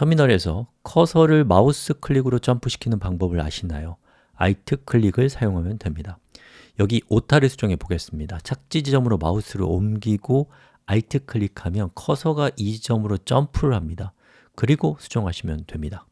터미널에서 커서를 마우스 클릭으로 점프시키는 방법을 아시나요? Alt 클릭을 사용하면 됩니다. 여기 오타를 수정해 보겠습니다. 착지 지점으로 마우스를 옮기고 Alt 클릭하면 커서가 이 지점으로 점프를 합니다. 그리고 수정하시면 됩니다.